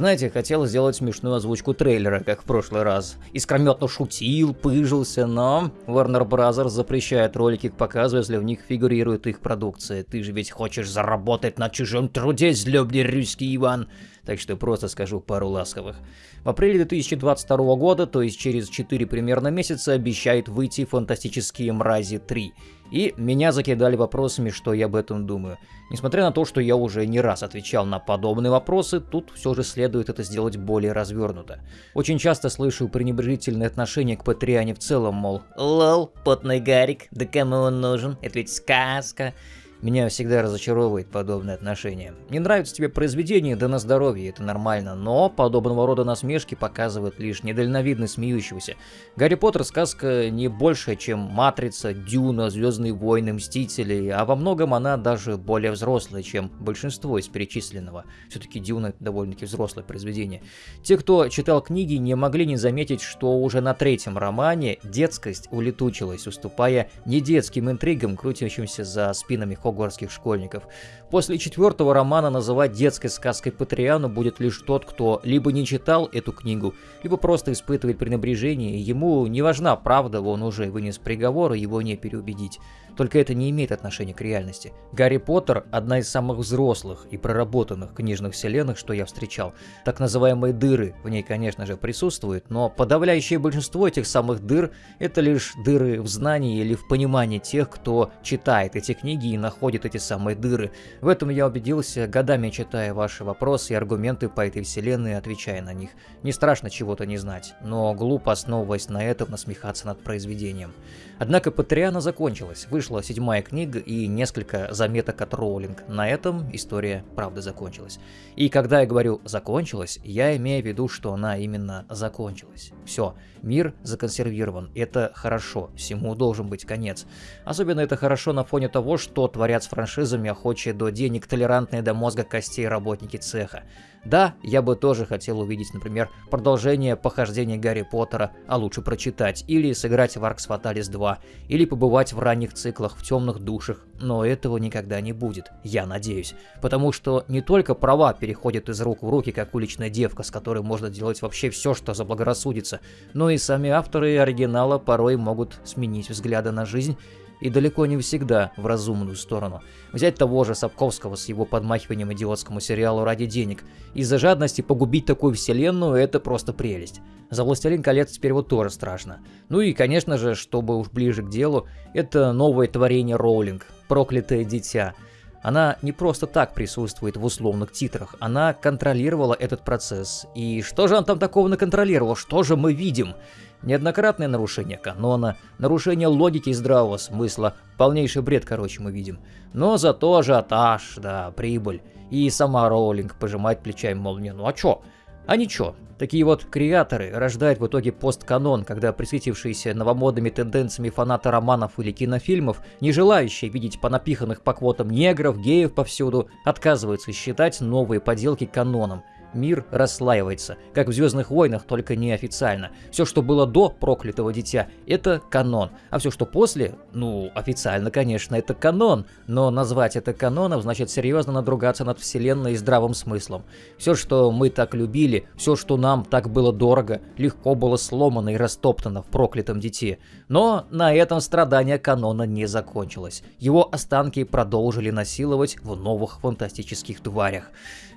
Знаете, хотел сделать смешную озвучку трейлера, как в прошлый раз. Искрометно шутил, пыжился, но Warner Bros. запрещает ролики к показу, если в них фигурирует их продукция. Ты же ведь хочешь заработать на чужом труде, злобный русский Иван так что просто скажу пару ласковых. В апреле 2022 года, то есть через 4 примерно месяца, обещает выйти «Фантастические мрази 3». И меня закидали вопросами, что я об этом думаю. Несмотря на то, что я уже не раз отвечал на подобные вопросы, тут все же следует это сделать более развернуто. Очень часто слышу пренебрежительное отношение к Патриане в целом, мол, «Лол, потный Гарик, да кому он нужен? Это ведь сказка». Меня всегда разочаровывает подобное отношение. Не нравится тебе произведение, да на здоровье, это нормально, но подобного рода насмешки показывают лишь недальновидность смеющегося. Гарри Поттер сказка не больше, чем Матрица, Дюна, Звездные войны, Мстители, а во многом она даже более взрослая, чем большинство из перечисленного. Все-таки Дюна довольно-таки взрослое произведение. Те, кто читал книги, не могли не заметить, что уже на третьем романе детскость улетучилась, уступая не детским интригам, крутящимся за спинами Хогвартса хогвартских школьников. После четвертого романа называть детской сказкой Патриану будет лишь тот, кто либо не читал эту книгу, либо просто испытывает пренебрежение, ему не важна правда, он уже вынес приговор, и его не переубедить. Только это не имеет отношения к реальности. Гарри Поттер – одна из самых взрослых и проработанных книжных вселенных, что я встречал. Так называемые дыры в ней, конечно же, присутствуют, но подавляющее большинство этих самых дыр – это лишь дыры в знании или в понимании тех, кто читает эти книги и находит эти самые дыры. В этом я убедился, годами читая ваши вопросы и аргументы по этой вселенной, отвечая на них. Не страшно чего-то не знать, но глупо, основываясь на этом, насмехаться над произведением. Однако Патриана закончилась, вышла седьмая книга и несколько заметок от Роулинг. На этом история правда закончилась. И когда я говорю «закончилась», я имею в виду, что она именно закончилась. Все, мир законсервирован, это хорошо, всему должен быть конец. Особенно это хорошо на фоне того, что творят с франшизами охочие до денег толерантные до мозга костей работники цеха. Да, я бы тоже хотел увидеть, например, продолжение похождения Гарри Поттера, а лучше прочитать, или сыграть в Arx Fatalis 2, или побывать в ранних циклах в темных душах, но этого никогда не будет, я надеюсь. Потому что не только права переходят из рук в руки, как уличная девка, с которой можно делать вообще все, что заблагорассудится, но и сами авторы оригинала порой могут сменить взгляды на жизнь и далеко не всегда в разумную сторону. Взять того же Сапковского с его подмахиванием идиотскому сериалу ради денег. Из-за жадности погубить такую вселенную – это просто прелесть. За «Властелин колец» теперь вот тоже страшно. Ну и, конечно же, чтобы уж ближе к делу, это новое творение Роулинг «Проклятое дитя». Она не просто так присутствует в условных титрах, она контролировала этот процесс. И что же она там такого наконтролировала? Что же мы видим? Неоднократное нарушение канона, нарушение логики и здравого смысла, полнейший бред, короче, мы видим. Но зато ажиотаж, да, прибыль. И сама Роулинг пожимает плечами, мол, не, ну а чё? А ничего. Такие вот креаторы рождают в итоге постканон, когда присветившиеся новомодными тенденциями фанаты романов или кинофильмов, не желающие видеть понапиханных по квотам негров, геев повсюду, отказываются считать новые поделки каноном мир расслаивается, как в Звездных войнах, только неофициально. Все, что было до проклятого дитя, это канон, а все, что после, ну, официально, конечно, это канон, но назвать это каноном значит серьезно надругаться над вселенной и здравым смыслом. Все, что мы так любили, все, что нам так было дорого, легко было сломано и растоптано в проклятом дите. Но на этом страдания канона не закончилось. Его останки продолжили насиловать в новых фантастических тварях.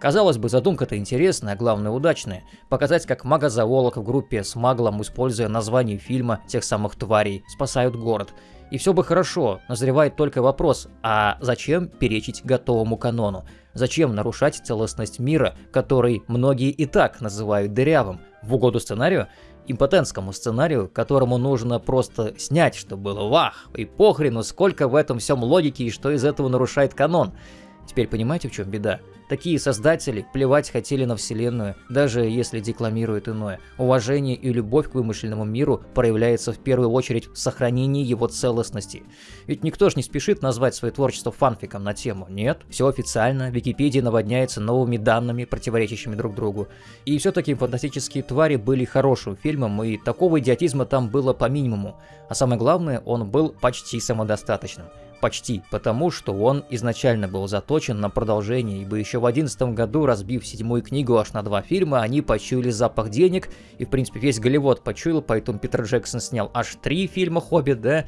Казалось бы, задумка-то интересная, а главное удачная. Показать, как магозаволок в группе с маглом, используя название фильма тех самых тварей, спасают город. И все бы хорошо, назревает только вопрос, а зачем перечить готовому канону? Зачем нарушать целостность мира, который многие и так называют дырявым, в угоду сценарию? импотентскому сценарию, которому нужно просто снять, чтобы было вах, и похрену, сколько в этом всем логики и что из этого нарушает канон. Теперь понимаете, в чем беда? Такие создатели плевать хотели на Вселенную, даже если декламируют иное. Уважение и любовь к вымышленному миру проявляется в первую очередь в сохранении его целостности. Ведь никто же не спешит назвать свое творчество фанфиком на тему. Нет, все официально, Википедия наводняется новыми данными, противоречащими друг другу. И все-таки «Фантастические твари» были хорошим фильмом, и такого идиотизма там было по минимуму. А самое главное, он был почти самодостаточным. Почти, потому что он изначально был заточен на продолжение, ибо еще в одиннадцатом году, разбив седьмую книгу аж на два фильма, они почуяли запах денег, и, в принципе, весь Голливуд почуял, поэтому Питер Джексон снял аж три фильма «Хоббит», да,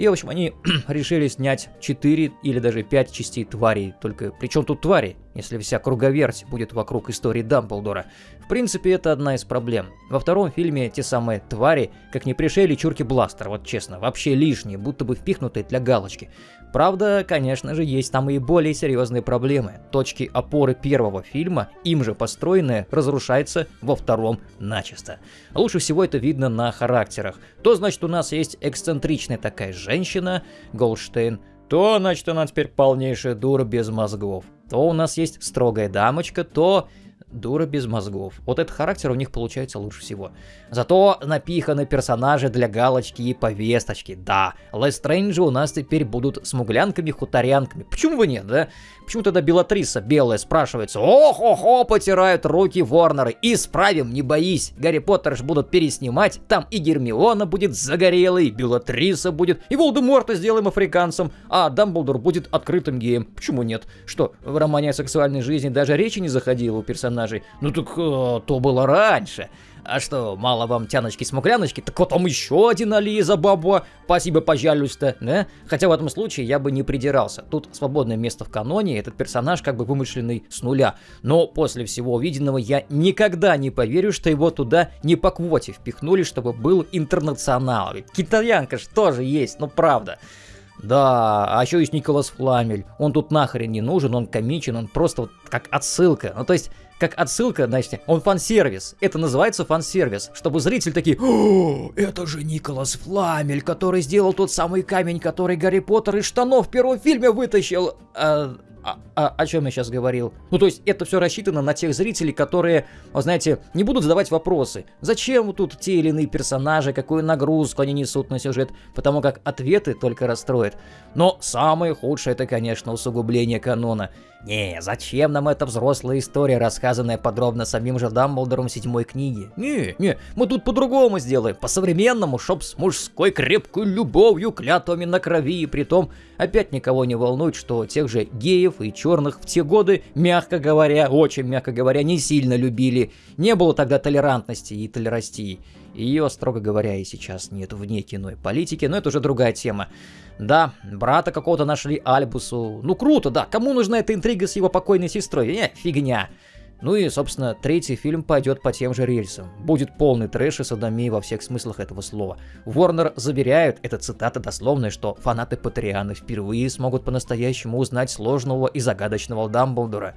и, в общем, они решили снять 4 или даже 5 частей тварей. Только при чем тут твари, если вся круговерть будет вокруг истории Дамблдора? В принципе, это одна из проблем. Во втором фильме те самые твари, как не пришли чурки бластер, вот честно, вообще лишние, будто бы впихнутые для галочки. Правда, конечно же, есть там и более серьезные проблемы. Точки опоры первого фильма, им же построенные, разрушаются во втором начисто. Лучше всего это видно на характерах. То, значит, у нас есть эксцентричная такая женщина, Голдштейн, то, значит, она теперь полнейшая дура без мозгов. То у нас есть строгая дамочка, то дура без мозгов. Вот этот характер у них получается лучше всего. Зато напиханы персонажи для галочки и повесточки. Да, Лестрейнджи у нас теперь будут смуглянками-хуторянками. Почему бы нет, да? Почему тогда Белатриса белая спрашивается? Ох-охо, потирают руки Ворнеры. Исправим, не боись. Гарри Поттер ж будут переснимать. Там и Гермиона будет загорелой, и Белатриса будет, и Волдеморта сделаем африканцем, а Дамблдор будет открытым геем. Почему нет? Что, в романе о сексуальной жизни даже речи не заходило у персонажей? Ну так э, то было раньше. А что, мало вам тяночки-смугляночки? Так вот там еще один Ализа Бабуа. Спасибо, пожалуйста, да? Хотя в этом случае я бы не придирался. Тут свободное место в каноне, этот персонаж как бы вымышленный с нуля. Но после всего увиденного я никогда не поверю, что его туда не по квоте впихнули, чтобы был интернационал. Ведь китаянка ж тоже есть, ну правда. Да, а еще есть Николас Фламель. Он тут нахрен не нужен, он комичен, он просто вот как отсылка. Ну то есть как отсылка, значит, он фан-сервис. Это называется фан-сервис, чтобы зритель такие, О, это же Николас Фламель, который сделал тот самый камень, который Гарри Поттер из штанов в первом фильме вытащил. А, а, а, о чем я сейчас говорил? Ну, то есть, это все рассчитано на тех зрителей, которые, знаете, не будут задавать вопросы. Зачем тут те или иные персонажи, какую нагрузку они несут на сюжет, потому как ответы только расстроят. Но самое худшее это, конечно, усугубление канона. Не, зачем нам эта взрослая история, рассказанная подробно самим же Дамблдором седьмой книге? Не, не, мы тут по-другому сделаем, по-современному, чтоб с мужской крепкой любовью, клятвами на крови, и притом опять никого не волнует, что тех же геев и черных в те годы, мягко говоря, очень мягко говоря, не сильно любили. Не было тогда толерантности и толерастии. Ее, строго говоря, и сейчас нет вне кино и политики, но это уже другая тема. Да, брата какого-то нашли Альбусу. Ну круто, да, кому нужна эта интрига с его покойной сестрой? Не, фигня. Ну и, собственно, третий фильм пойдет по тем же рельсам. Будет полный трэш и садомии во всех смыслах этого слова. Ворнер заверяют, это цитата дословная, что фанаты Патрианы впервые смогут по-настоящему узнать сложного и загадочного Дамблдора.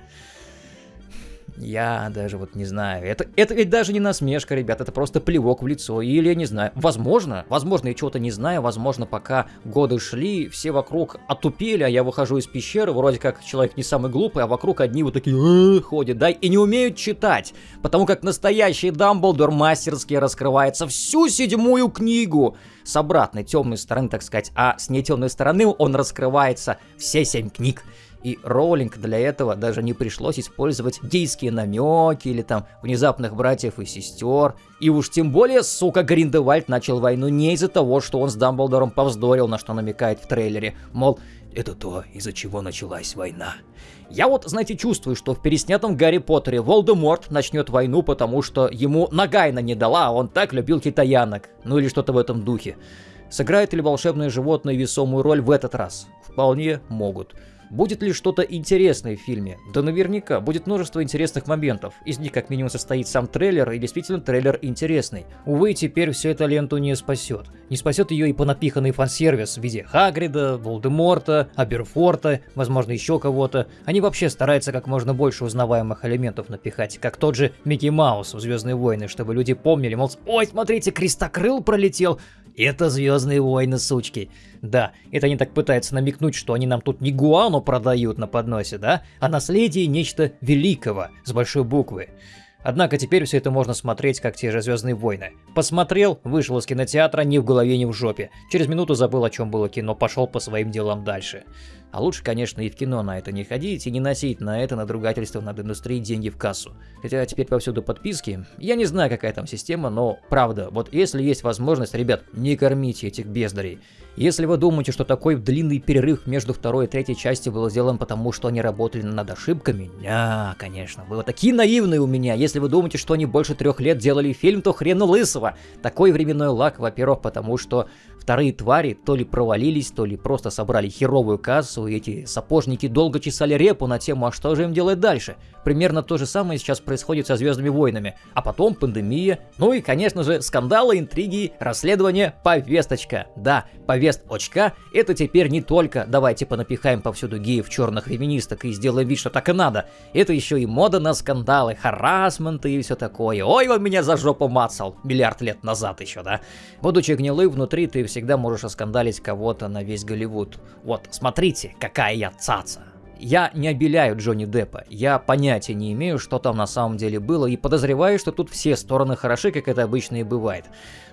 Я даже вот не знаю. Это, это ведь даже не насмешка, ребят, это просто плевок в лицо. Или я не знаю. Возможно, возможно, я чего-то не знаю. Возможно, пока годы шли, все вокруг отупели, а я выхожу из пещеры, вроде как человек не самый глупый, а вокруг одни вот такие «Э, ходят, да, и не умеют читать. Потому как настоящий Дамблдор мастерски раскрывается всю седьмую книгу с обратной темной стороны, так сказать, а с нетемной стороны он раскрывается все семь книг. И Роулинг для этого даже не пришлось использовать гейские намеки или там внезапных братьев и сестер. И уж тем более, сука, Гриндевальд начал войну не из-за того, что он с Дамблдором повздорил, на что намекает в трейлере. Мол, это то, из-за чего началась война. Я вот, знаете, чувствую, что в переснятом Гарри Поттере Волдеморт начнет войну, потому что ему Нагайна не дала, а он так любил китаянок. Ну или что-то в этом духе. Сыграет ли волшебное животное весомую роль в этот раз? Вполне могут. Будет ли что-то интересное в фильме? Да наверняка, будет множество интересных моментов. Из них как минимум состоит сам трейлер, и действительно трейлер интересный. Увы, теперь все это ленту не спасет. Не спасет ее и понапиханный фан-сервис в виде Хагрида, Волдеморта, Аберфорта, возможно еще кого-то. Они вообще стараются как можно больше узнаваемых элементов напихать, как тот же Микки Маус в Звездные войны, чтобы люди помнили, мол, ой, смотрите, крестокрыл пролетел, это Звездные войны, сучки. Да, это они так пытаются намекнуть, что они нам тут не гуану продают на подносе, да, а наследие нечто великого, с большой буквы. Однако теперь все это можно смотреть, как те же Звездные войны. Посмотрел, вышел из кинотеатра ни в голове, ни в жопе. Через минуту забыл, о чем было кино, пошел по своим делам дальше. А лучше, конечно, и в кино на это не ходить и не носить на это надругательство над индустрией деньги в кассу. Хотя теперь повсюду подписки. Я не знаю, какая там система, но правда, вот если есть возможность, ребят, не кормите этих бездарей. Если вы думаете, что такой длинный перерыв между второй и третьей частью был сделан потому, что они работали над ошибками, не, конечно, вы вот такие наивные у меня. Если вы думаете, что они больше трех лет делали фильм, то хрену лысого. Такой временной лак, во-первых, потому что вторые твари то ли провалились, то ли просто собрали херовую кассу, и эти сапожники долго чесали репу на тему, а что же им делать дальше. Примерно то же самое сейчас происходит со Звездными войнами. А потом пандемия, ну и, конечно же, скандалы, интриги, расследование, повесточка. Да, повесточка — это теперь не только «давайте понапихаем повсюду геев черных феминисток и сделаем вид, что так и надо». Это еще и мода на скандалы, харасменты и все такое. Ой, он меня за жопу мацал миллиард лет назад еще, да? Будучи гнилым внутри, ты всегда можешь оскандалить кого-то на весь Голливуд. Вот, смотрите, какая я цаца. Я не обеляю Джонни Деппа, я понятия не имею, что там на самом деле было, и подозреваю, что тут все стороны хороши, как это обычно и бывает.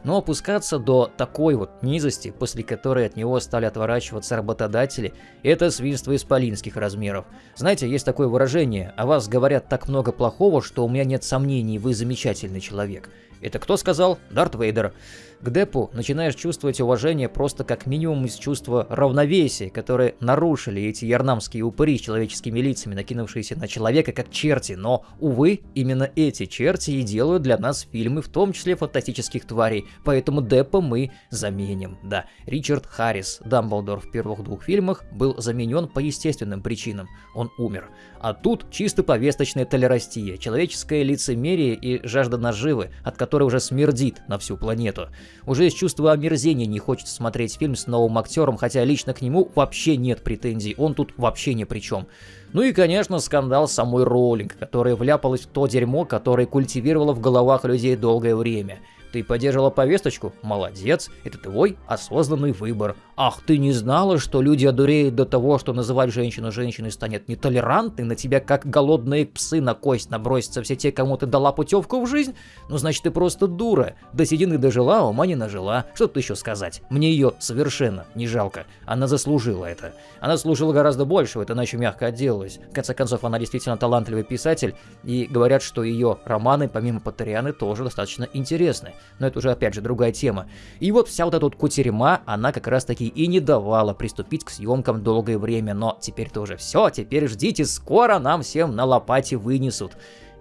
Но опускаться до такой вот низости, после которой от него стали отворачиваться работодатели, это свинство исполинских размеров. Знаете, есть такое выражение, о вас говорят так много плохого, что у меня нет сомнений, вы замечательный человек. Это кто сказал? Дарт Вейдер. К Депу начинаешь чувствовать уважение просто как минимум из чувства равновесия, которые нарушили эти ярнамские упыри с человеческими лицами, накинувшиеся на человека как черти. Но, увы, именно эти черти и делают для нас фильмы, в том числе фантастических тварей. Поэтому Депа мы заменим. Да, Ричард Харрис, Дамблдор в первых двух фильмах, был заменен по естественным причинам. Он умер. А тут чисто повесточная толерастия, человеческое лицемерие и жажда наживы, от которой уже смердит на всю планету. Уже из чувства омерзения не хочется смотреть фильм с новым актером, хотя лично к нему вообще нет претензий, он тут вообще ни при чем. Ну и, конечно, скандал самой Роулинг, которая вляпалась в то дерьмо, которое культивировала в головах людей долгое время. Ты поддержала повесточку? Молодец, это твой осознанный выбор. Ах, ты не знала, что люди одуреют до того, что называть женщину женщиной станет нетолерантной, на тебя как голодные псы на кость набросятся все те, кому ты дала путевку в жизнь? Ну, значит, ты просто дура. До седины дожила, а ума не нажила. Что тут еще сказать? Мне ее совершенно не жалко. Она заслужила это. Она служила гораздо больше, это иначе мягко отделалась. В конце концов, она действительно талантливый писатель, и говорят, что ее романы, помимо Патрианы, тоже достаточно интересны но это уже опять же другая тема. И вот вся вот эта вот кутерьма, она как раз таки и не давала приступить к съемкам долгое время, но теперь-то уже все, теперь ждите, скоро нам всем на лопате вынесут.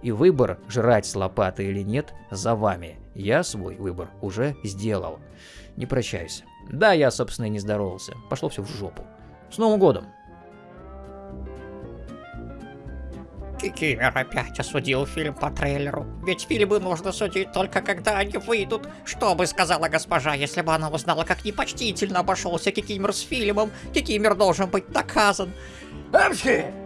И выбор, жрать с лопаты или нет, за вами. Я свой выбор уже сделал. Не прощаюсь. Да, я, собственно, и не здоровался. Пошло все в жопу. С Новым годом! Кикимер опять осудил фильм по трейлеру. Ведь фильмы нужно судить только когда они выйдут. Что бы сказала госпожа, если бы она узнала, как непочтительно обошелся Кикимер с фильмом? Кикимер должен быть наказан. Апчхи!